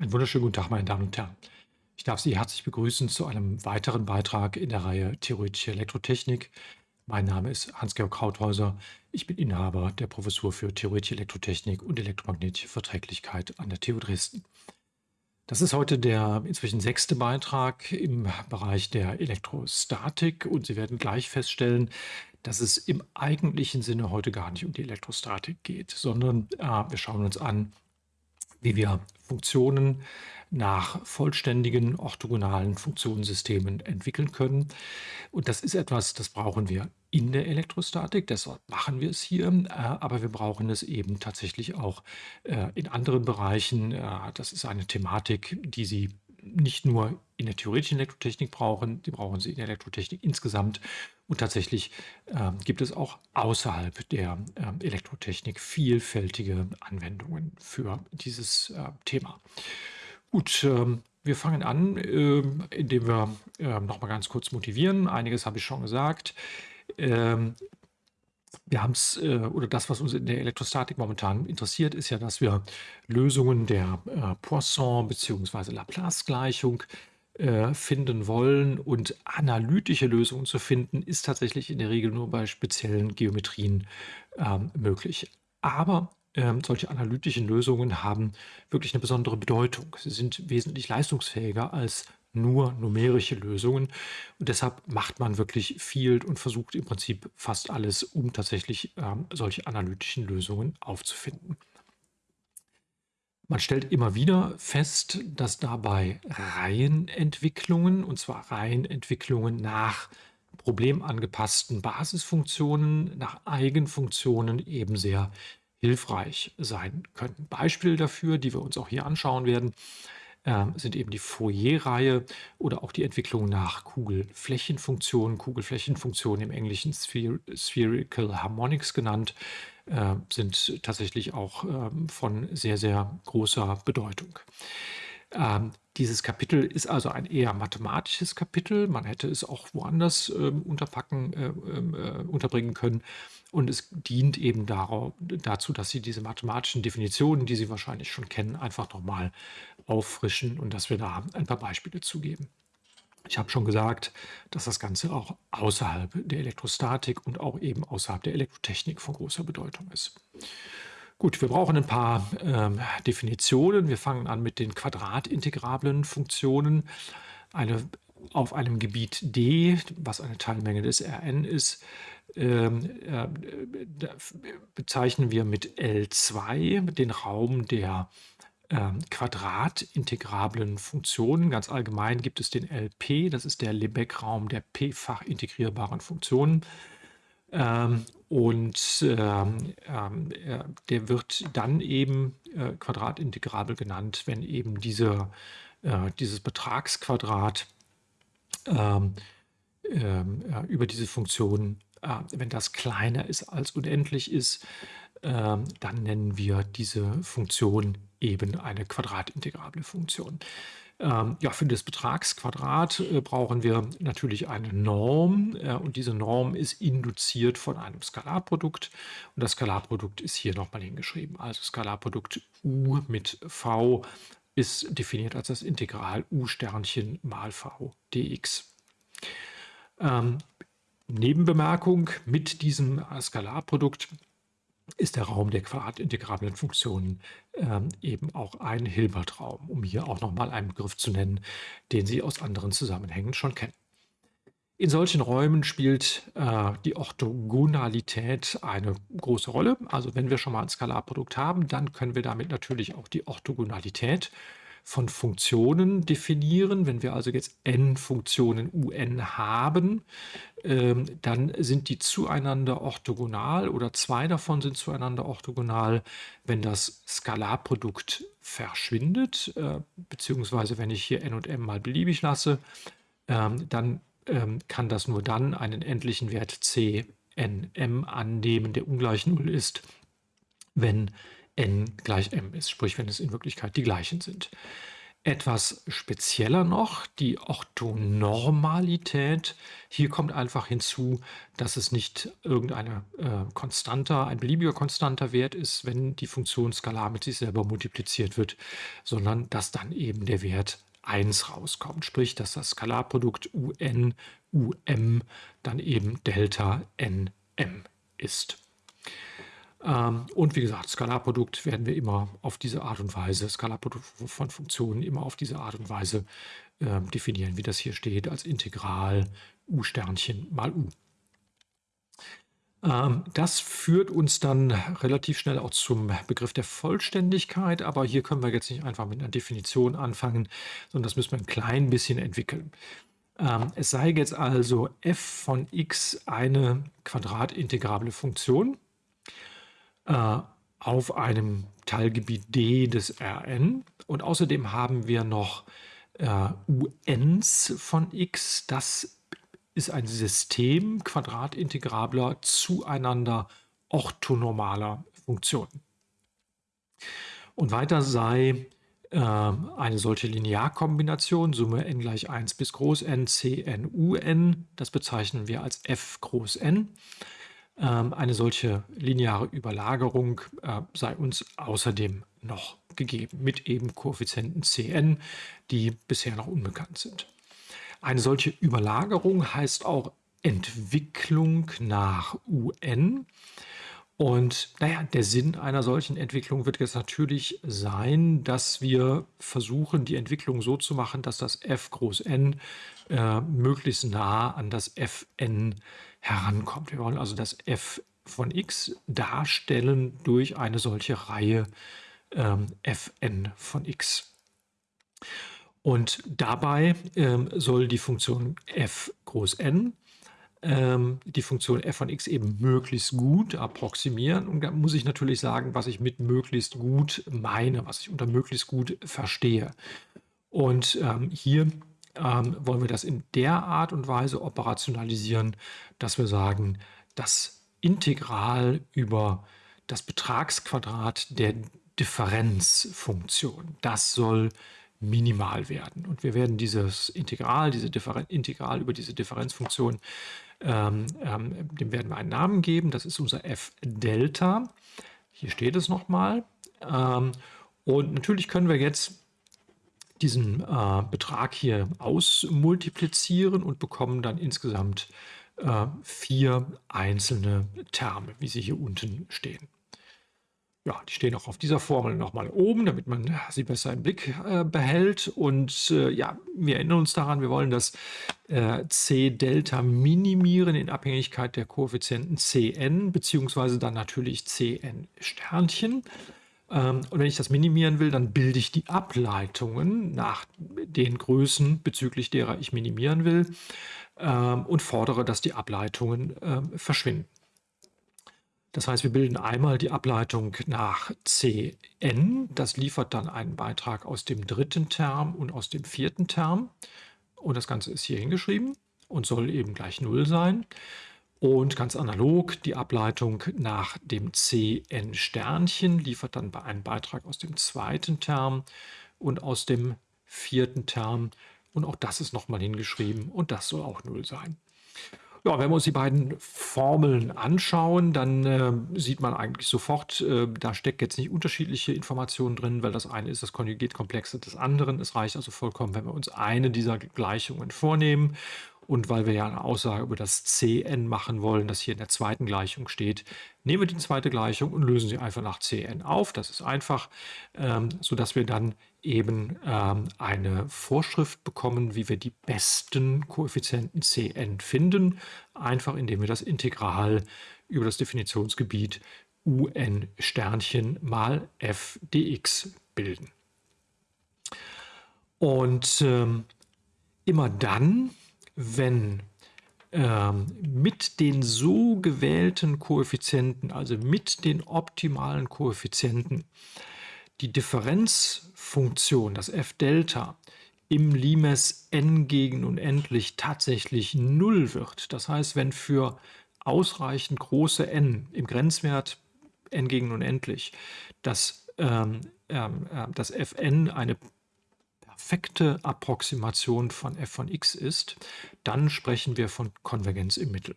Einen wunderschönen guten Tag, meine Damen und Herren. Ich darf Sie herzlich begrüßen zu einem weiteren Beitrag in der Reihe Theoretische Elektrotechnik. Mein Name ist Hans-Georg Krauthäuser. Ich bin Inhaber der Professur für Theoretische Elektrotechnik und elektromagnetische Verträglichkeit an der TU Dresden. Das ist heute der inzwischen sechste Beitrag im Bereich der Elektrostatik und Sie werden gleich feststellen, dass es im eigentlichen Sinne heute gar nicht um die Elektrostatik geht, sondern äh, wir schauen uns an, wie wir Funktionen nach vollständigen orthogonalen Funktionssystemen entwickeln können. Und das ist etwas, das brauchen wir in der Elektrostatik, deshalb machen wir es hier, äh, aber wir brauchen es eben tatsächlich auch äh, in anderen Bereichen. Äh, das ist eine Thematik, die Sie nicht nur in der theoretischen Elektrotechnik brauchen, die brauchen Sie in der Elektrotechnik insgesamt. Und tatsächlich äh, gibt es auch außerhalb der äh, Elektrotechnik vielfältige Anwendungen für dieses äh, Thema. Gut, ähm, wir fangen an, ähm, indem wir ähm, noch mal ganz kurz motivieren. Einiges habe ich schon gesagt. Ähm, wir haben es, äh, oder das, was uns in der Elektrostatik momentan interessiert, ist ja, dass wir Lösungen der äh, Poisson- bzw. Laplace-Gleichung äh, finden wollen. Und analytische Lösungen zu finden, ist tatsächlich in der Regel nur bei speziellen Geometrien ähm, möglich. Aber ähm, solche analytischen Lösungen haben wirklich eine besondere Bedeutung. Sie sind wesentlich leistungsfähiger als nur numerische Lösungen. Und deshalb macht man wirklich viel und versucht im Prinzip fast alles, um tatsächlich ähm, solche analytischen Lösungen aufzufinden. Man stellt immer wieder fest, dass dabei Reihenentwicklungen, und zwar Reihenentwicklungen nach problemangepassten Basisfunktionen, nach Eigenfunktionen eben sehr hilfreich sein können. Beispiele dafür, die wir uns auch hier anschauen werden, äh, sind eben die Fourier-Reihe oder auch die Entwicklung nach Kugelflächenfunktionen. Kugelflächenfunktionen im Englischen Spher Spherical Harmonics genannt, äh, sind tatsächlich auch äh, von sehr, sehr großer Bedeutung. Ähm, dieses Kapitel ist also ein eher mathematisches Kapitel. Man hätte es auch woanders ähm, unterpacken, äh, ähm, äh, unterbringen können. Und es dient eben darauf, dazu, dass Sie diese mathematischen Definitionen, die Sie wahrscheinlich schon kennen, einfach nochmal auffrischen und dass wir da ein paar Beispiele zugeben. Ich habe schon gesagt, dass das Ganze auch außerhalb der Elektrostatik und auch eben außerhalb der Elektrotechnik von großer Bedeutung ist. Gut, wir brauchen ein paar ähm, Definitionen. Wir fangen an mit den quadratintegrablen Funktionen. Eine, auf einem Gebiet D, was eine Teilmenge des Rn ist, ähm, äh, bezeichnen wir mit L2 den Raum der äh, quadratintegrablen Funktionen. Ganz allgemein gibt es den LP, das ist der Lebesgue-Raum der p-fach integrierbaren Funktionen. Ähm, und ähm, ähm, äh, der wird dann eben äh, quadratintegrabel genannt, wenn eben diese, äh, dieses Betragsquadrat ähm, ähm, über diese Funktion, äh, wenn das kleiner ist als unendlich ist, ähm, dann nennen wir diese Funktion eben eine quadratintegrable Funktion. Ähm, ja, für das Betragsquadrat äh, brauchen wir natürlich eine Norm äh, und diese Norm ist induziert von einem Skalarprodukt und das Skalarprodukt ist hier nochmal hingeschrieben. Also Skalarprodukt u mit v ist definiert als das Integral u Sternchen mal v dx. Ähm, Nebenbemerkung, mit diesem Skalarprodukt ist der Raum der quadratintegrablen Funktionen ähm, eben auch ein Hilbertraum, um hier auch nochmal einen Begriff zu nennen, den Sie aus anderen Zusammenhängen schon kennen. In solchen Räumen spielt äh, die Orthogonalität eine große Rolle. Also wenn wir schon mal ein Skalarprodukt haben, dann können wir damit natürlich auch die Orthogonalität von Funktionen definieren. Wenn wir also jetzt n Funktionen un haben, ähm, dann sind die zueinander orthogonal oder zwei davon sind zueinander orthogonal, wenn das Skalarprodukt verschwindet, äh, beziehungsweise wenn ich hier n und m mal beliebig lasse, ähm, dann ähm, kann das nur dann einen endlichen Wert c n m annehmen, der ungleich 0 ist, wenn n gleich m ist, sprich wenn es in Wirklichkeit die gleichen sind. Etwas spezieller noch die Orthonormalität. Hier kommt einfach hinzu, dass es nicht irgendeine äh, konstanter, ein beliebiger konstanter Wert ist, wenn die Funktion skalar mit sich selber multipliziert wird, sondern dass dann eben der Wert 1 rauskommt. Sprich, dass das Skalarprodukt un um dann eben Delta nm ist. Ähm, und wie gesagt, Skalarprodukt werden wir immer auf diese Art und Weise, Skalarprodukt von Funktionen immer auf diese Art und Weise äh, definieren, wie das hier steht, als Integral u Sternchen mal u. Ähm, das führt uns dann relativ schnell auch zum Begriff der Vollständigkeit, aber hier können wir jetzt nicht einfach mit einer Definition anfangen, sondern das müssen wir ein klein bisschen entwickeln. Ähm, es sei jetzt also f von x eine quadratintegrable Funktion äh, auf einem Teilgebiet D des Rn. Und außerdem haben wir noch äh, UNs von x. Das ist ein System quadratintegrabler zueinander orthonormaler Funktionen. Und weiter sei äh, eine solche Linearkombination, Summe n gleich 1 bis groß n, c n, u n, das bezeichnen wir als f groß n. Ähm, eine solche lineare Überlagerung äh, sei uns außerdem noch gegeben, mit eben Koeffizienten Cn, die bisher noch unbekannt sind. Eine solche Überlagerung heißt auch Entwicklung nach UN. Und naja, der Sinn einer solchen Entwicklung wird jetzt natürlich sein, dass wir versuchen, die Entwicklung so zu machen, dass das f groß n äh, möglichst nah an das fn herankommt. Wir wollen also das f von x darstellen durch eine solche Reihe ähm, fn von x. Und dabei ähm, soll die Funktion f groß n ähm, die Funktion f von x eben möglichst gut approximieren. Und da muss ich natürlich sagen, was ich mit möglichst gut meine, was ich unter möglichst gut verstehe. Und ähm, hier ähm, wollen wir das in der Art und Weise operationalisieren, dass wir sagen, das Integral über das Betragsquadrat der Differenzfunktion, das soll minimal werden. Und wir werden dieses Integral, diese Differen Integral über diese Differenzfunktion ähm, ähm, dem werden wir einen Namen geben. Das ist unser f Delta. Hier steht es nochmal. Ähm, und natürlich können wir jetzt diesen äh, Betrag hier ausmultiplizieren und bekommen dann insgesamt äh, vier einzelne Terme, wie sie hier unten stehen. Ja, die stehen auch auf dieser Formel nochmal oben, damit man sie besser im Blick äh, behält. Und äh, ja, wir erinnern uns daran, wir wollen das äh, C-Delta minimieren in Abhängigkeit der Koeffizienten Cn, beziehungsweise dann natürlich Cn-Sternchen. Ähm, und wenn ich das minimieren will, dann bilde ich die Ableitungen nach den Größen, bezüglich derer ich minimieren will, ähm, und fordere, dass die Ableitungen ähm, verschwinden. Das heißt, wir bilden einmal die Ableitung nach Cn. Das liefert dann einen Beitrag aus dem dritten Term und aus dem vierten Term. Und das Ganze ist hier hingeschrieben und soll eben gleich 0 sein. Und ganz analog, die Ableitung nach dem Cn Sternchen liefert dann einen Beitrag aus dem zweiten Term und aus dem vierten Term. Und auch das ist nochmal hingeschrieben und das soll auch 0 sein. Ja, wenn wir uns die beiden Formeln anschauen, dann äh, sieht man eigentlich sofort, äh, da steckt jetzt nicht unterschiedliche Informationen drin, weil das eine ist das Konjugatkomplex des anderen. Es reicht also vollkommen, wenn wir uns eine dieser Gleichungen vornehmen und weil wir ja eine Aussage über das Cn machen wollen, das hier in der zweiten Gleichung steht, nehmen wir die zweite Gleichung und lösen sie einfach nach Cn auf. Das ist einfach, ähm, sodass wir dann eben ähm, eine Vorschrift bekommen, wie wir die besten Koeffizienten Cn finden, einfach indem wir das Integral über das Definitionsgebiet un Sternchen mal f dx bilden. Und ähm, immer dann, wenn ähm, mit den so gewählten Koeffizienten, also mit den optimalen Koeffizienten, die Differenzfunktion, das f-Delta, im Limes n gegen unendlich tatsächlich 0 wird. Das heißt, wenn für ausreichend große n im Grenzwert n gegen unendlich das, ähm, ähm, äh, das fn eine perfekte Approximation von f von x ist, dann sprechen wir von Konvergenz im Mittel.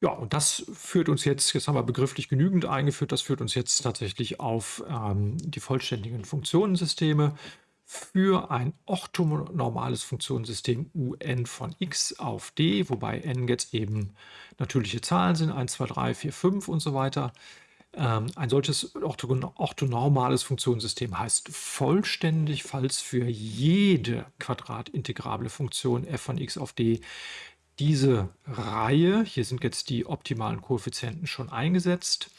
Ja, und das führt uns jetzt, jetzt haben wir begrifflich genügend eingeführt, das führt uns jetzt tatsächlich auf ähm, die vollständigen Funktionensysteme für ein orthonormales Funktionssystem un von x auf d, wobei n jetzt eben natürliche Zahlen sind, 1, 2, 3, 4, 5 und so weiter. Ähm, ein solches orthonormales Funktionssystem heißt vollständig, falls für jede quadratintegrable Funktion f von x auf d diese Reihe, hier sind jetzt die optimalen Koeffizienten schon eingesetzt,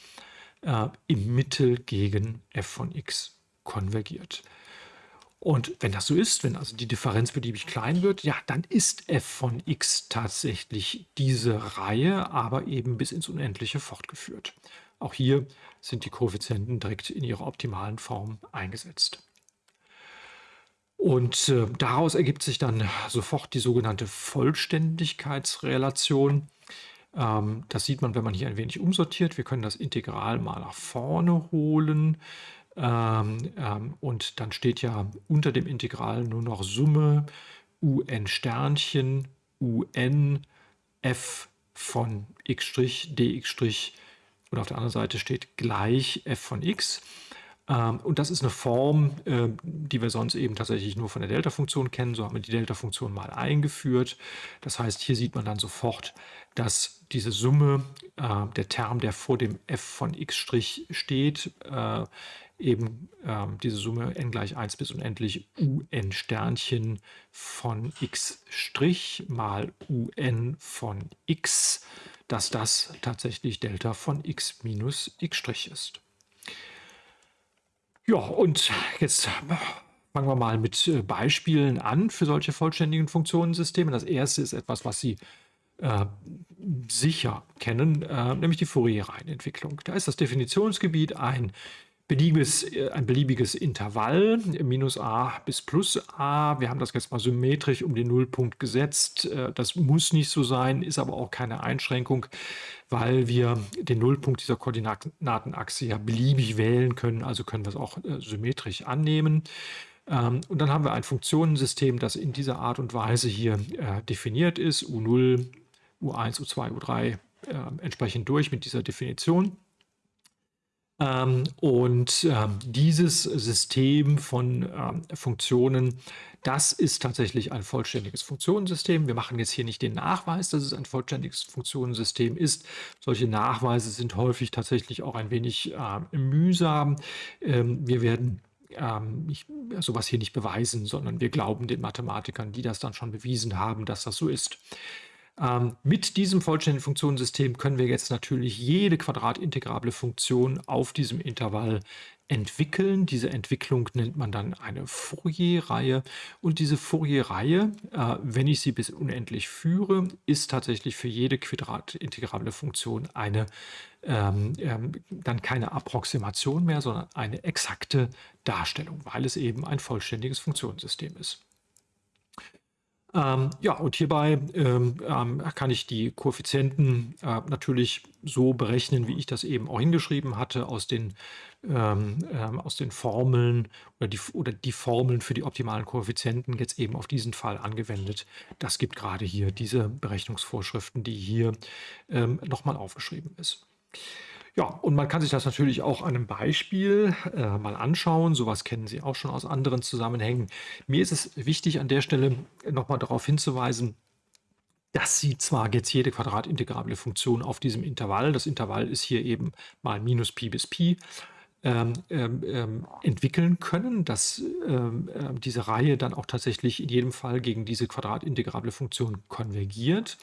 äh, im Mittel gegen f von x konvergiert. Und wenn das so ist, wenn also die Differenz beliebig klein wird, ja, dann ist f von x tatsächlich diese Reihe, aber eben bis ins Unendliche fortgeführt. Auch hier sind die Koeffizienten direkt in ihrer optimalen Form eingesetzt. Und äh, daraus ergibt sich dann sofort die sogenannte Vollständigkeitsrelation. Ähm, das sieht man, wenn man hier ein wenig umsortiert. Wir können das Integral mal nach vorne holen. Ähm, ähm, und dann steht ja unter dem Integral nur noch Summe un Sternchen un f von x' dx' und auf der anderen Seite steht gleich f von x. Ähm, und das ist eine Form, äh, die wir sonst eben tatsächlich nur von der Delta-Funktion kennen. So haben wir die Delta-Funktion mal eingeführt. Das heißt, hier sieht man dann sofort, dass diese Summe, äh, der Term, der vor dem f von x' steht, äh, eben diese Summe n gleich 1 bis unendlich un Sternchen von x' mal un von x, dass das tatsächlich Delta von x minus x' ist. Ja, und jetzt fangen wir mal mit äh, Beispielen an für solche vollständigen Funktionensysteme. Das erste ist etwas, was Sie äh, sicher kennen, äh, nämlich die Fourier-Reihenentwicklung. Da ist das Definitionsgebiet ein beliebiges, äh, ein beliebiges Intervall, minus a bis plus a. Wir haben das jetzt mal symmetrisch um den Nullpunkt gesetzt. Äh, das muss nicht so sein, ist aber auch keine Einschränkung, weil wir den Nullpunkt dieser Koordinatenachse ja beliebig wählen können, also können wir es auch äh, symmetrisch annehmen. Ähm, und dann haben wir ein Funktionensystem, das in dieser Art und Weise hier definiert ist, U0, U1, U2, U3 entsprechend durch mit dieser Definition. Ähm, und ähm, dieses System von ähm, Funktionen, das ist tatsächlich ein vollständiges Funktionensystem. Wir machen jetzt hier nicht den Nachweis, dass es ein vollständiges Funktionensystem ist. Solche Nachweise sind häufig tatsächlich auch ein wenig äh, mühsam. Ähm, wir werden ähm, ich, sowas hier nicht beweisen, sondern wir glauben den Mathematikern, die das dann schon bewiesen haben, dass das so ist. Ähm, mit diesem vollständigen Funktionensystem können wir jetzt natürlich jede quadratintegrable Funktion auf diesem Intervall entwickeln. Diese Entwicklung nennt man dann eine Fourier-Reihe. Und diese Fourier-Reihe, äh, wenn ich sie bis unendlich führe, ist tatsächlich für jede quadratintegrable Funktion eine ähm, ähm, dann keine Approximation mehr, sondern eine exakte Darstellung, weil es eben ein vollständiges Funktionssystem ist. Ähm, ja, und hierbei ähm, ähm, kann ich die Koeffizienten äh, natürlich so berechnen, wie ich das eben auch hingeschrieben hatte, aus den, ähm, ähm, aus den Formeln oder die, oder die Formeln für die optimalen Koeffizienten jetzt eben auf diesen Fall angewendet. Das gibt gerade hier diese Berechnungsvorschriften, die hier ähm, nochmal aufgeschrieben ist. Ja, und man kann sich das natürlich auch an einem Beispiel äh, mal anschauen. Sowas kennen Sie auch schon aus anderen Zusammenhängen. Mir ist es wichtig, an der Stelle nochmal darauf hinzuweisen, dass Sie zwar jetzt jede quadratintegrable Funktion auf diesem Intervall, das Intervall ist hier eben mal minus Pi bis Pi, ähm, ähm, ähm entwickeln können, dass ähm, äh, diese Reihe dann auch tatsächlich in jedem Fall gegen diese quadratintegrable Funktion konvergiert.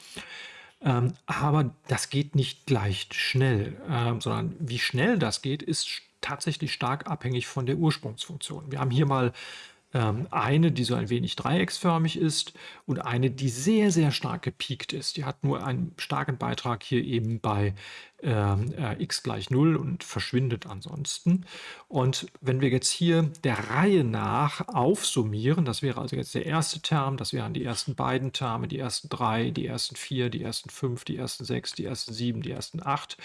Ähm, aber das geht nicht gleich schnell, ähm, sondern wie schnell das geht, ist tatsächlich stark abhängig von der Ursprungsfunktion. Wir haben hier mal eine, die so ein wenig dreiecksförmig ist und eine, die sehr, sehr stark gepiekt ist. Die hat nur einen starken Beitrag hier eben bei ähm, äh, x gleich 0 und verschwindet ansonsten. Und wenn wir jetzt hier der Reihe nach aufsummieren, das wäre also jetzt der erste Term, das wären die ersten beiden Terme, die ersten drei, die ersten vier, die ersten fünf, die ersten sechs, die ersten sieben, die ersten acht,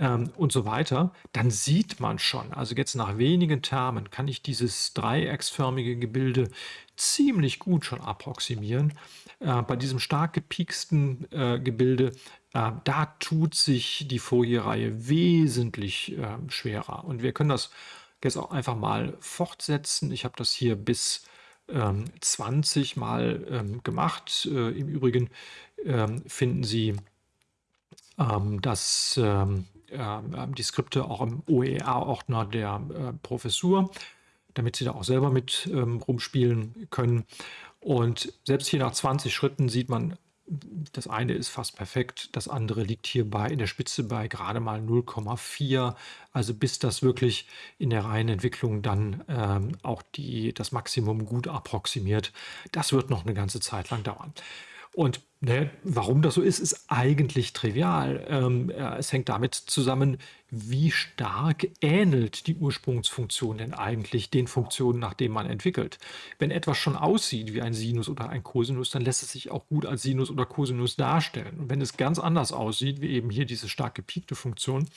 ähm, und so weiter, dann sieht man schon, also jetzt nach wenigen Termen kann ich dieses dreiecksförmige Gebilde ziemlich gut schon approximieren. Äh, bei diesem stark gepieksten äh, Gebilde, äh, da tut sich die Fourier-Reihe wesentlich äh, schwerer. Und wir können das jetzt auch einfach mal fortsetzen. Ich habe das hier bis ähm, 20 mal ähm, gemacht. Äh, Im Übrigen ähm, finden Sie ähm, das ähm, äh, die Skripte auch im OER-Ordner der äh, Professur, damit Sie da auch selber mit ähm, rumspielen können. Und selbst hier nach 20 Schritten sieht man, das eine ist fast perfekt, das andere liegt hierbei in der Spitze bei gerade mal 0,4. Also bis das wirklich in der reinen Entwicklung dann ähm, auch die, das Maximum gut approximiert, das wird noch eine ganze Zeit lang dauern. Und ne, warum das so ist, ist eigentlich trivial. Ähm, äh, es hängt damit zusammen, wie stark ähnelt die Ursprungsfunktion denn eigentlich den Funktionen, nach denen man entwickelt. Wenn etwas schon aussieht wie ein Sinus oder ein Cosinus, dann lässt es sich auch gut als Sinus oder Cosinus darstellen. Und wenn es ganz anders aussieht, wie eben hier diese stark gepiekte Funktion,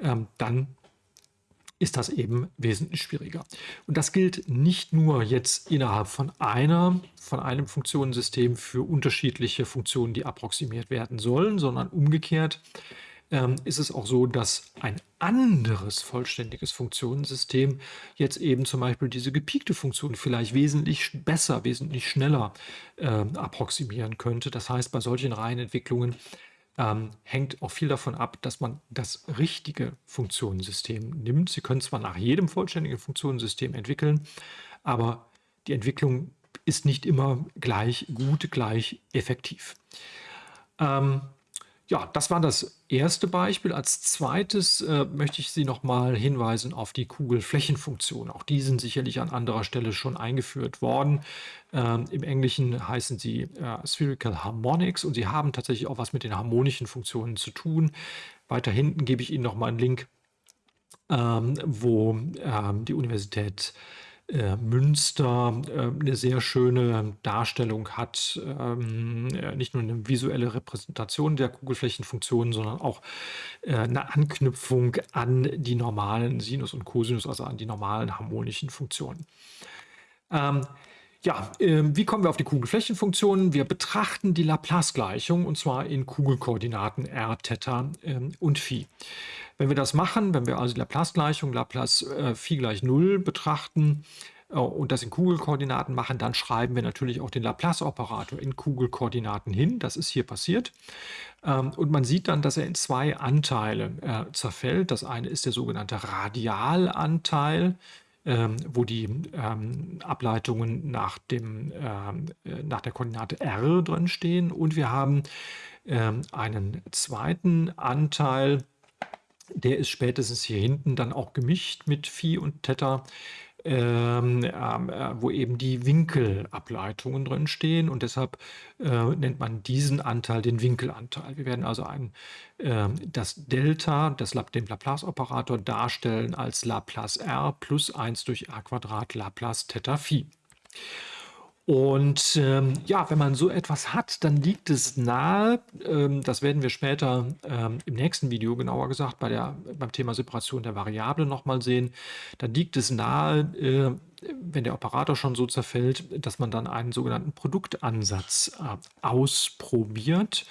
ähm, dann ist das eben wesentlich schwieriger. Und das gilt nicht nur jetzt innerhalb von einer, von einem Funktionensystem für unterschiedliche Funktionen, die approximiert werden sollen, sondern umgekehrt ähm, ist es auch so, dass ein anderes vollständiges Funktionensystem jetzt eben zum Beispiel diese gepiekte Funktion vielleicht wesentlich besser, wesentlich schneller äh, approximieren könnte. Das heißt, bei solchen Reihenentwicklungen ähm, hängt auch viel davon ab, dass man das richtige Funktionensystem nimmt. Sie können zwar nach jedem vollständigen Funktionensystem entwickeln, aber die Entwicklung ist nicht immer gleich gut, gleich effektiv. Ähm, ja, das war das erste Beispiel. Als zweites äh, möchte ich Sie noch mal hinweisen auf die Kugelflächenfunktion. Auch die sind sicherlich an anderer Stelle schon eingeführt worden. Ähm, Im Englischen heißen sie äh, Spherical Harmonics und sie haben tatsächlich auch was mit den harmonischen Funktionen zu tun. Weiter hinten gebe ich Ihnen noch mal einen Link, ähm, wo ähm, die Universität äh, Münster äh, eine sehr schöne Darstellung hat, ähm, äh, nicht nur eine visuelle Repräsentation der Kugelflächenfunktionen, sondern auch äh, eine Anknüpfung an die normalen Sinus und Cosinus, also an die normalen harmonischen Funktionen. Ähm, ja, äh, wie kommen wir auf die Kugelflächenfunktionen? Wir betrachten die Laplace-Gleichung und zwar in Kugelkoordinaten r, Theta äh, und Phi. Wenn wir das machen, wenn wir also die Laplace-Gleichung, Laplace äh, Phi gleich 0 betrachten äh, und das in Kugelkoordinaten machen, dann schreiben wir natürlich auch den Laplace-Operator in Kugelkoordinaten hin. Das ist hier passiert. Ähm, und man sieht dann, dass er in zwei Anteile äh, zerfällt. Das eine ist der sogenannte Radialanteil ähm, wo die ähm, Ableitungen nach, dem, ähm, äh, nach der Koordinate r drin stehen. Und wir haben ähm, einen zweiten Anteil, der ist spätestens hier hinten dann auch gemischt mit Phi und Theta ähm, ähm, äh, wo eben die Winkelableitungen drin stehen und deshalb äh, nennt man diesen Anteil den Winkelanteil. Wir werden also ein, äh, das Delta, das, den Laplace-Operator darstellen als Laplace r plus 1 durch r Quadrat Laplace Theta Phi. Und ähm, ja, wenn man so etwas hat, dann liegt es nahe, ähm, das werden wir später ähm, im nächsten Video genauer gesagt bei der, beim Thema Separation der Variablen nochmal sehen, dann liegt es nahe, äh, wenn der Operator schon so zerfällt, dass man dann einen sogenannten Produktansatz äh, ausprobiert.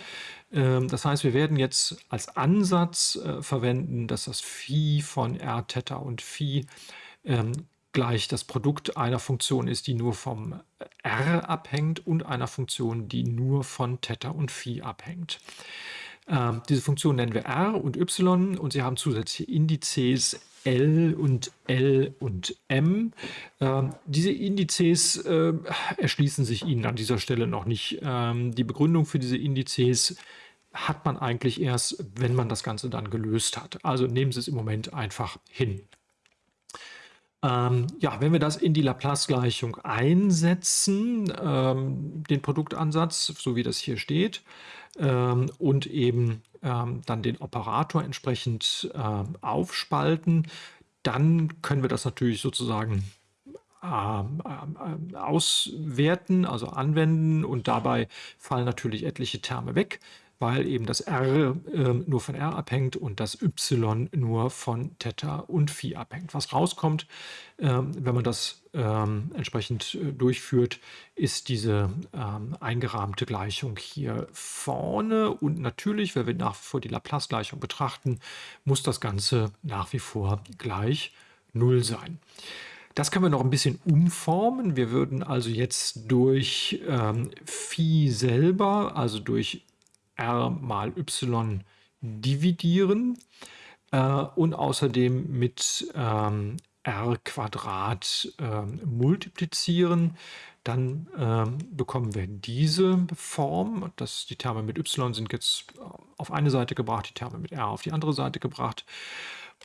Ähm, das heißt, wir werden jetzt als Ansatz äh, verwenden, dass das Phi von r, Theta und Phi ähm, gleich das Produkt einer Funktion ist, die nur vom r abhängt und einer Funktion, die nur von Theta und Phi abhängt. Ähm, diese Funktion nennen wir r und y und sie haben zusätzliche Indizes L und L und M. Ähm, diese Indizes äh, erschließen sich Ihnen an dieser Stelle noch nicht. Ähm, die Begründung für diese Indizes hat man eigentlich erst, wenn man das Ganze dann gelöst hat. Also nehmen Sie es im Moment einfach hin. Ähm, ja, wenn wir das in die Laplace-Gleichung einsetzen, ähm, den Produktansatz, so wie das hier steht, ähm, und eben ähm, dann den Operator entsprechend ähm, aufspalten, dann können wir das natürlich sozusagen ähm, auswerten, also anwenden und dabei fallen natürlich etliche Terme weg weil eben das R äh, nur von R abhängt und das Y nur von Theta und Phi abhängt. Was rauskommt, äh, wenn man das ähm, entsprechend äh, durchführt, ist diese ähm, eingerahmte Gleichung hier vorne. Und natürlich, wenn wir nach wie vor die Laplace-Gleichung betrachten, muss das Ganze nach wie vor gleich 0 sein. Das können wir noch ein bisschen umformen. Wir würden also jetzt durch ähm, Phi selber, also durch r mal y dividieren äh, und außerdem mit ähm, r Quadrat äh, multiplizieren. Dann ähm, bekommen wir diese Form. Das, die Terme mit y sind jetzt auf eine Seite gebracht, die Terme mit r auf die andere Seite gebracht.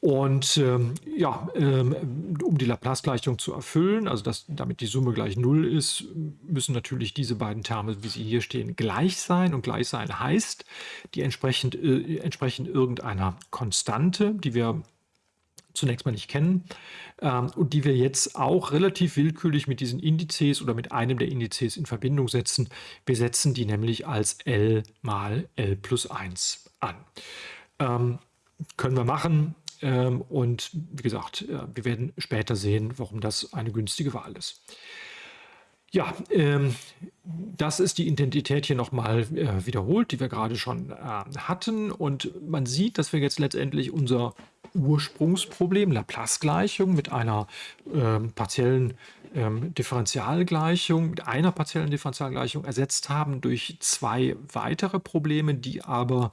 Und ähm, ja, ähm, um die Laplace-Gleichung zu erfüllen, also dass damit die Summe gleich 0 ist, müssen natürlich diese beiden Terme, wie sie hier stehen, gleich sein. Und gleich sein heißt, die entsprechend, äh, entsprechen irgendeiner Konstante, die wir zunächst mal nicht kennen ähm, und die wir jetzt auch relativ willkürlich mit diesen Indizes oder mit einem der Indizes in Verbindung setzen. Wir setzen die nämlich als L mal L plus 1 an. Ähm, können wir machen, ähm, und wie gesagt, äh, wir werden später sehen, warum das eine günstige Wahl ist. Ja, ähm, das ist die Identität hier nochmal äh, wiederholt, die wir gerade schon äh, hatten. Und man sieht, dass wir jetzt letztendlich unser Ursprungsproblem, Laplace-Gleichung mit einer ähm, partiellen ähm, Differentialgleichung, mit einer partiellen Differentialgleichung ersetzt haben durch zwei weitere Probleme, die aber ähm,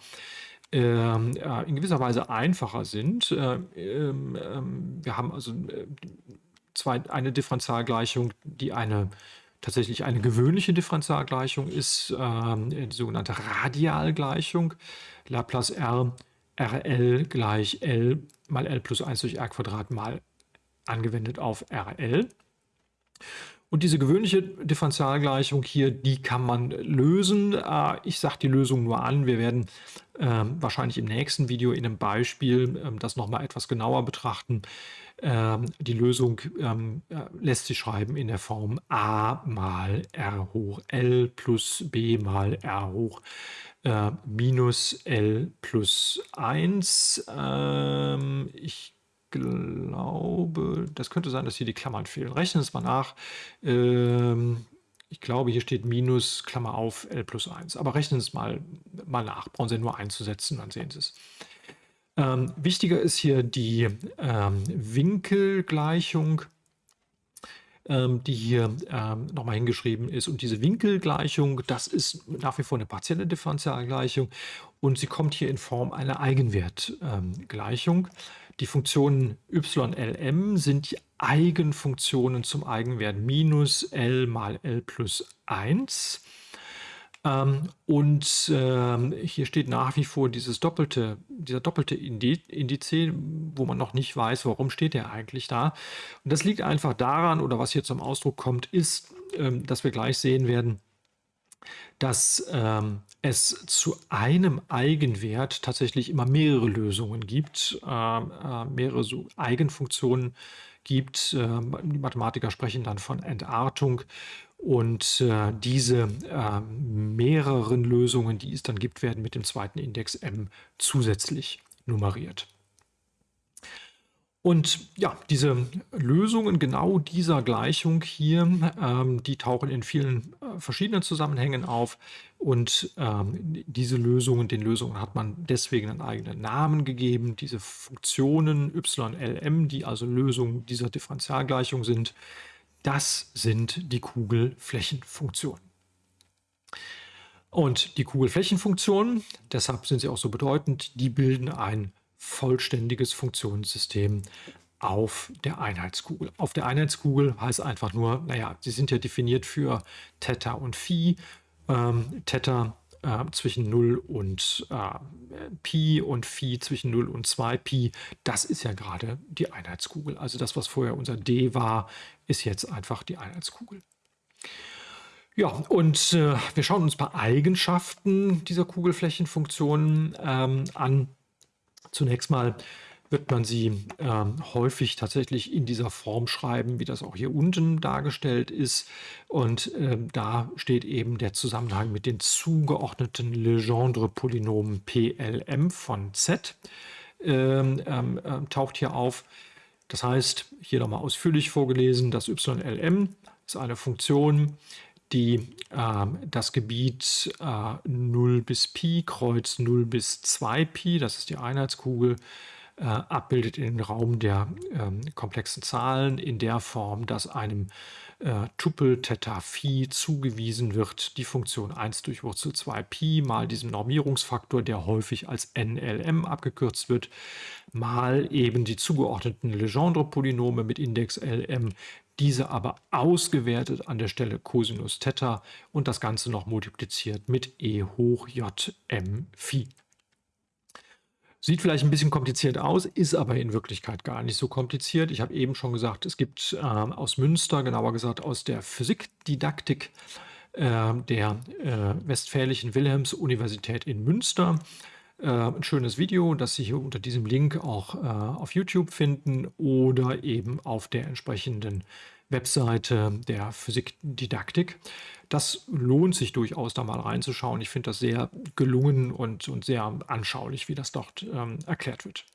in gewisser Weise einfacher sind. Äh, ähm, ähm, wir haben also äh, zwei, eine Differentialgleichung, die eine tatsächlich eine gewöhnliche Differentialgleichung ist, die sogenannte Radialgleichung. Laplace R RL gleich L mal L plus 1 durch R Quadrat mal angewendet auf RL. Und diese gewöhnliche Differentialgleichung hier, die kann man lösen. Äh, ich sage die Lösung nur an. Wir werden ähm, wahrscheinlich im nächsten Video in einem Beispiel ähm, das nochmal etwas genauer betrachten. Ähm, die Lösung äh, lässt sich schreiben in der Form a mal r hoch l plus b mal r hoch äh, minus l plus 1. ich glaube, das könnte sein, dass hier die Klammern fehlen. Rechnen es mal nach. Ähm, ich glaube, hier steht minus, Klammer auf, L plus 1. Aber rechnen Sie es mal, mal nach. Brauchen Sie nur einzusetzen, dann sehen Sie es. Ähm, wichtiger ist hier die ähm, Winkelgleichung, ähm, die hier ähm, nochmal hingeschrieben ist. Und diese Winkelgleichung, das ist nach wie vor eine partielle Differentialgleichung und sie kommt hier in Form einer Eigenwertgleichung. Die Funktionen ylm sind die Eigenfunktionen zum Eigenwert minus L mal L plus 1. Ähm, und ähm, hier steht nach wie vor dieses doppelte, dieser doppelte Indiz, wo man noch nicht weiß, warum steht der eigentlich da. Und das liegt einfach daran, oder was hier zum Ausdruck kommt, ist, ähm, dass wir gleich sehen werden, dass ähm, es zu einem Eigenwert tatsächlich immer mehrere Lösungen gibt, äh, äh, mehrere so Eigenfunktionen gibt. Äh, die Mathematiker sprechen dann von Entartung. Und äh, diese äh, mehreren Lösungen, die es dann gibt, werden mit dem zweiten Index m zusätzlich nummeriert. Und ja, diese Lösungen genau dieser Gleichung hier, ähm, die tauchen in vielen äh, verschiedenen Zusammenhängen auf. Und ähm, diese Lösungen, den Lösungen hat man deswegen einen eigenen Namen gegeben. Diese Funktionen YLM, die also Lösungen dieser Differentialgleichung sind, das sind die Kugelflächenfunktionen. Und die Kugelflächenfunktionen, deshalb sind sie auch so bedeutend, die bilden ein vollständiges Funktionssystem auf der Einheitskugel. Auf der Einheitskugel heißt einfach nur, naja, sie sind ja definiert für Theta und Phi. Ähm, Theta äh, zwischen 0 und äh, Pi und Phi zwischen 0 und 2 Pi. Das ist ja gerade die Einheitskugel. Also das, was vorher unser D war, ist jetzt einfach die Einheitskugel. Ja, und äh, wir schauen uns ein paar Eigenschaften dieser Kugelflächenfunktionen ähm, an. Zunächst mal wird man sie ähm, häufig tatsächlich in dieser Form schreiben, wie das auch hier unten dargestellt ist. Und ähm, da steht eben der Zusammenhang mit den zugeordneten Legendre-Polynomen PLM von Z, ähm, äh, taucht hier auf. Das heißt, hier nochmal ausführlich vorgelesen, das YLM ist eine Funktion, die äh, das Gebiet äh, 0 bis Pi, Kreuz 0 bis 2 Pi, das ist die Einheitskugel, äh, abbildet in den Raum der ähm, komplexen Zahlen in der Form, dass einem äh, Tupel Theta Phi zugewiesen wird, die Funktion 1 durch Wurzel 2 Pi mal diesem Normierungsfaktor, der häufig als NLM abgekürzt wird, mal eben die zugeordneten Legendre-Polynome mit Index LM, diese aber ausgewertet an der Stelle Cosinus Theta und das Ganze noch multipliziert mit e hoch j m Phi. Sieht vielleicht ein bisschen kompliziert aus, ist aber in Wirklichkeit gar nicht so kompliziert. Ich habe eben schon gesagt, es gibt äh, aus Münster, genauer gesagt aus der Physikdidaktik äh, der äh, Westfälischen Wilhelms-Universität in Münster, äh, ein schönes Video, das Sie hier unter diesem Link auch äh, auf YouTube finden oder eben auf der entsprechenden Webseite der Physikdidaktik. Das lohnt sich durchaus, da mal reinzuschauen. Ich finde das sehr gelungen und, und sehr anschaulich, wie das dort ähm, erklärt wird.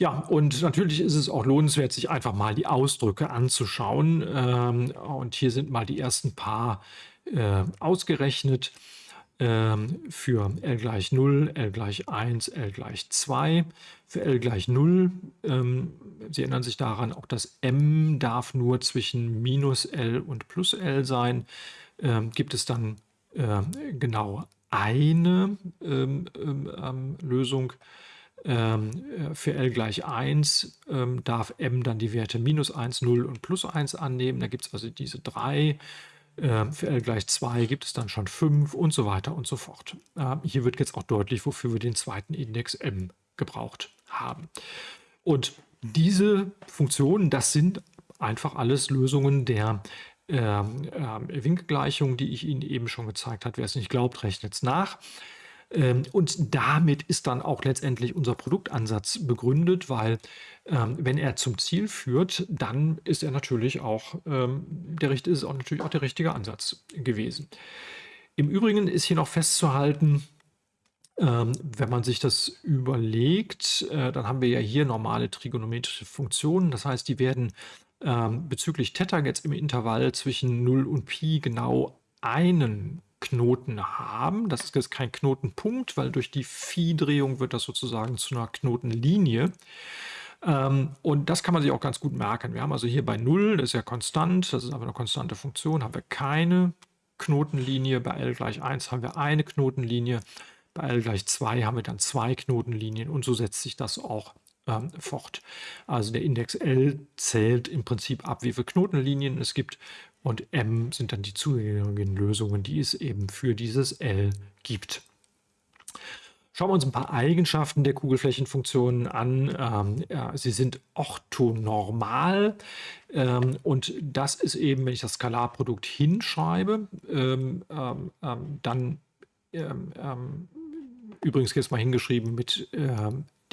Ja, und natürlich ist es auch lohnenswert, sich einfach mal die Ausdrücke anzuschauen. Ähm, und hier sind mal die ersten paar äh, ausgerechnet für L gleich 0, L gleich 1, L gleich 2. Für L gleich 0, ähm, Sie erinnern sich daran, auch das m darf nur zwischen minus L und plus L sein. Ähm, gibt es dann äh, genau eine ähm, ähm, ähm, Lösung. Äh, für L gleich 1 darf m dann die Werte minus 1, 0 und plus 1 annehmen. Da gibt es also diese drei ähm, für L gleich 2 gibt es dann schon 5 und so weiter und so fort. Ähm, hier wird jetzt auch deutlich, wofür wir den zweiten Index m gebraucht haben. Und diese Funktionen, das sind einfach alles Lösungen der ähm, äh, Winkelgleichung, die ich Ihnen eben schon gezeigt habe. Wer es nicht glaubt, rechnet es nach. Ähm, und damit ist dann auch letztendlich unser Produktansatz begründet, weil ähm, wenn er zum Ziel führt, dann ist er natürlich auch, ähm, der, ist auch natürlich auch der richtige Ansatz gewesen. Im Übrigen ist hier noch festzuhalten, wenn man sich das überlegt, äh, dann haben wir ja hier normale trigonometrische Funktionen. Das heißt, die werden bezüglich Theta jetzt im Intervall zwischen 0 und Pi genau einen Knoten haben. Das ist jetzt kein Knotenpunkt, weil durch die Phi-Drehung wird das sozusagen zu einer Knotenlinie. Ähm, und das kann man sich auch ganz gut merken. Wir haben also hier bei 0, das ist ja konstant, das ist aber eine konstante Funktion, haben wir keine Knotenlinie. Bei L gleich 1 haben wir eine Knotenlinie. Bei L gleich 2 haben wir dann zwei Knotenlinien und so setzt sich das auch ähm, fort. Also der Index L zählt im Prinzip ab, wie viele Knotenlinien es gibt und M sind dann die zugehörigen Lösungen, die es eben für dieses L gibt. Schauen wir uns ein paar Eigenschaften der Kugelflächenfunktionen an. Ähm, ja, sie sind orthonormal ähm, und das ist eben, wenn ich das Skalarprodukt hinschreibe, ähm, ähm, ähm dann ähm, übrigens jetzt mal hingeschrieben mit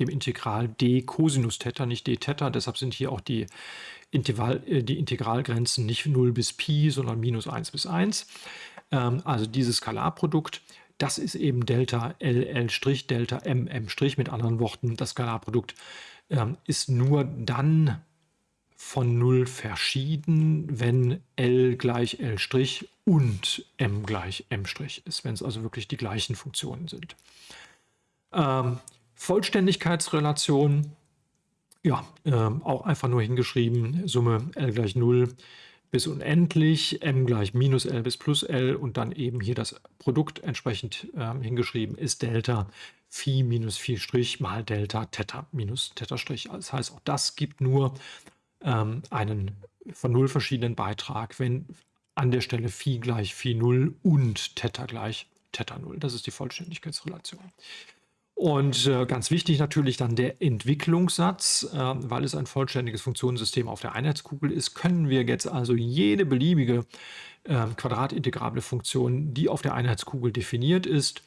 dem Integral d Cosinus Theta, nicht d Theta. Deshalb sind hier auch die, Intervall, äh, die Integralgrenzen nicht 0 bis Pi, sondern minus 1 bis 1. Ähm, also dieses Skalarprodukt, das ist eben Delta LL', Delta MM'. Mit anderen Worten, das Skalarprodukt ähm, ist nur dann von 0 verschieden, wenn L gleich L' und M gleich M' ist, wenn es also wirklich die gleichen Funktionen sind. Ähm, Vollständigkeitsrelation, ja, äh, auch einfach nur hingeschrieben, Summe L gleich 0 bis unendlich, m gleich minus L bis plus L und dann eben hier das Produkt entsprechend äh, hingeschrieben ist Delta Phi minus Phi Strich mal Delta Theta minus Theta Strich. Das heißt, auch das gibt nur ähm, einen von 0 verschiedenen Beitrag, wenn an der Stelle Phi gleich Phi 0 und Theta gleich Theta 0. Das ist die Vollständigkeitsrelation. Und äh, ganz wichtig natürlich dann der Entwicklungssatz, äh, weil es ein vollständiges Funktionssystem auf der Einheitskugel ist, können wir jetzt also jede beliebige äh, quadratintegrable Funktion, die auf der Einheitskugel definiert ist,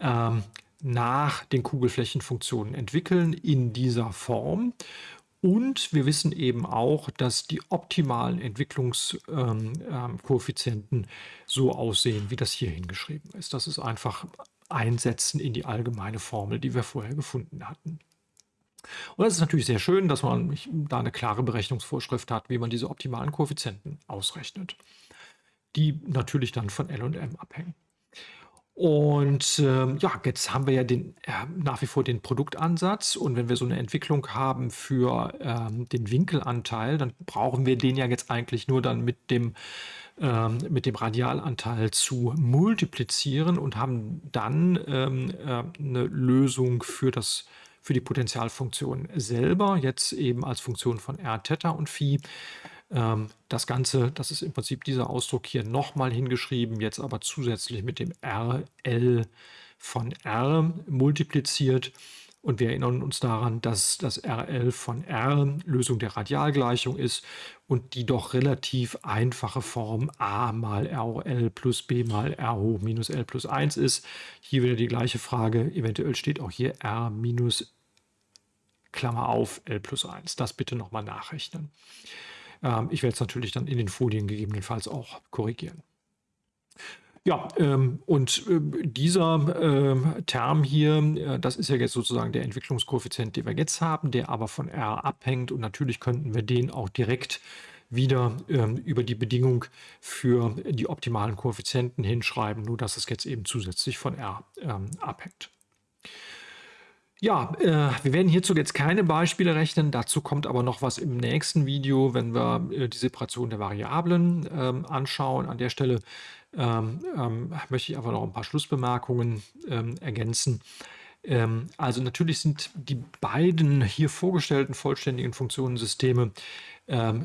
ähm, nach den Kugelflächenfunktionen entwickeln in dieser Form. Und wir wissen eben auch, dass die optimalen Entwicklungskoeffizienten ähm, ähm, so aussehen, wie das hier hingeschrieben ist. Das ist einfach Einsetzen in die allgemeine Formel, die wir vorher gefunden hatten. Und das ist natürlich sehr schön, dass man da eine klare Berechnungsvorschrift hat, wie man diese optimalen Koeffizienten ausrechnet, die natürlich dann von L und M abhängen. Und ähm, ja, jetzt haben wir ja den, äh, nach wie vor den Produktansatz. Und wenn wir so eine Entwicklung haben für ähm, den Winkelanteil, dann brauchen wir den ja jetzt eigentlich nur dann mit dem, ähm, mit dem Radialanteil zu multiplizieren und haben dann äh, eine Lösung für das für die Potentialfunktion selber, jetzt eben als Funktion von r, Theta und Phi. Ähm, das Ganze, das ist im Prinzip dieser Ausdruck hier nochmal hingeschrieben, jetzt aber zusätzlich mit dem RL von R multipliziert. Und wir erinnern uns daran, dass das RL von R Lösung der Radialgleichung ist und die doch relativ einfache Form a mal RL plus b mal R hoch minus L plus 1 ist. Hier wieder die gleiche Frage. Eventuell steht auch hier R minus Klammer auf L plus 1. Das bitte nochmal nachrechnen. Ähm, ich werde es natürlich dann in den Folien gegebenenfalls auch korrigieren. Ja, ähm, und äh, dieser äh, Term hier, äh, das ist ja jetzt sozusagen der Entwicklungskoeffizient, den wir jetzt haben, der aber von R abhängt. Und natürlich könnten wir den auch direkt wieder ähm, über die Bedingung für die optimalen Koeffizienten hinschreiben, nur dass es jetzt eben zusätzlich von R ähm, abhängt. Ja, äh, wir werden hierzu jetzt keine Beispiele rechnen. Dazu kommt aber noch was im nächsten Video, wenn wir äh, die Separation der Variablen ähm, anschauen. An der Stelle ähm, ähm, möchte ich einfach noch ein paar Schlussbemerkungen ergänzen. Also natürlich sind die beiden hier vorgestellten vollständigen Funktionensysteme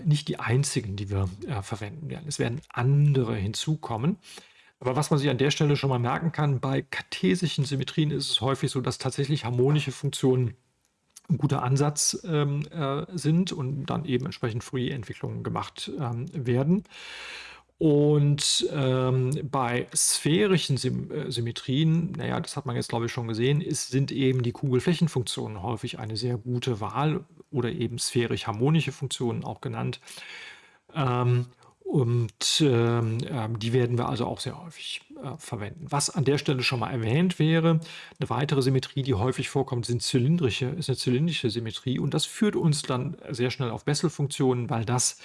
nicht die einzigen, die wir äh, verwenden werden. Es werden andere hinzukommen. Aber was man sich an der Stelle schon mal merken kann, bei kartesischen Symmetrien ist es häufig so, dass tatsächlich harmonische Funktionen ein guter Ansatz ähm, äh, sind und dann eben entsprechend Fourier-Entwicklungen gemacht ähm, werden. Und ähm, bei sphärischen Sym äh, Symmetrien, naja, das hat man jetzt glaube ich schon gesehen, ist, sind eben die Kugelflächenfunktionen häufig eine sehr gute Wahl oder eben sphärisch harmonische Funktionen auch genannt. Ähm, und ähm, ähm, die werden wir also auch sehr häufig äh, verwenden. Was an der Stelle schon mal erwähnt wäre, eine weitere Symmetrie, die häufig vorkommt, sind zylindrische, ist eine zylindrische Symmetrie. Und das führt uns dann sehr schnell auf Bessel-Funktionen, weil das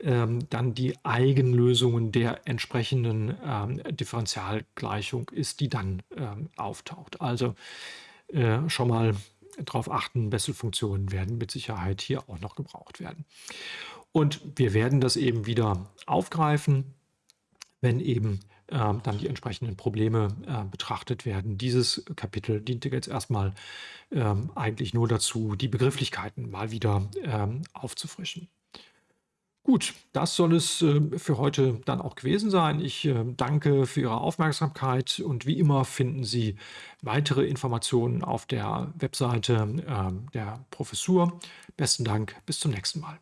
ähm, dann die Eigenlösungen der entsprechenden ähm, Differentialgleichung ist, die dann ähm, auftaucht. Also äh, schon mal darauf achten, Bessel-Funktionen werden mit Sicherheit hier auch noch gebraucht werden. Und wir werden das eben wieder aufgreifen, wenn eben äh, dann die entsprechenden Probleme äh, betrachtet werden. Dieses Kapitel diente jetzt erstmal ähm, eigentlich nur dazu, die Begrifflichkeiten mal wieder ähm, aufzufrischen. Gut, das soll es äh, für heute dann auch gewesen sein. Ich äh, danke für Ihre Aufmerksamkeit und wie immer finden Sie weitere Informationen auf der Webseite äh, der Professur. Besten Dank, bis zum nächsten Mal.